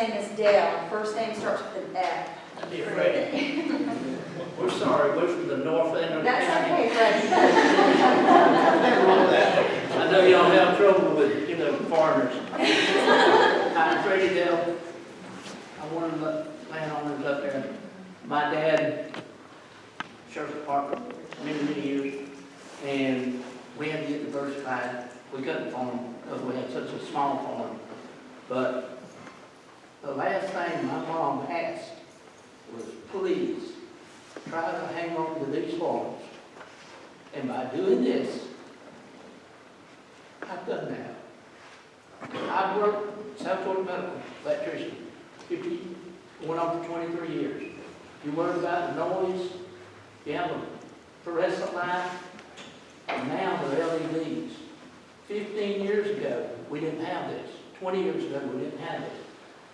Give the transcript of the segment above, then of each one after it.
Dell, first name starts with an F. Dear Freddie, we're sorry, we're from the north end of the That's county. okay, Freddie. I know y'all have trouble with, you know, foreigners. I'm Freddie Dell. I'm one of the landowners up there. My dad, sheriff's department, many, many years, and we had to get diversified. We couldn't farm because we had such a small farm. But the last thing my mom asked was, please, try to hang on to these farms. And by doing this, I've done that. I've worked South Florida Medical, electrician, fifty, went on for twenty-three years. You worry about noise, you have a fluorescent light, and now the LEDs. Fifteen years ago, we didn't have this. Twenty years ago, we didn't have this.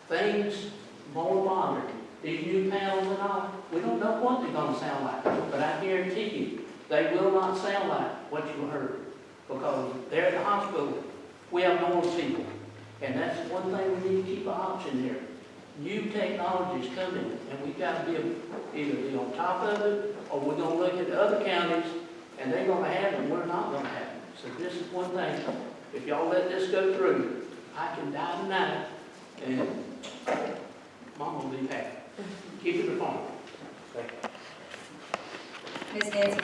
Things more modern, these new panels and all, we don't know what they're gonna sound like, but I guarantee you, they will not sound like what you heard because they're at the hospital, we have normal people. And that's one thing we need to keep an option there. New technology is coming, and we've got to be, either be on top of it, or we're gonna look at the other counties, and they're gonna have it, and we're not gonna have it. So this is one thing, if y'all let this go through, I can die tonight, and mom will be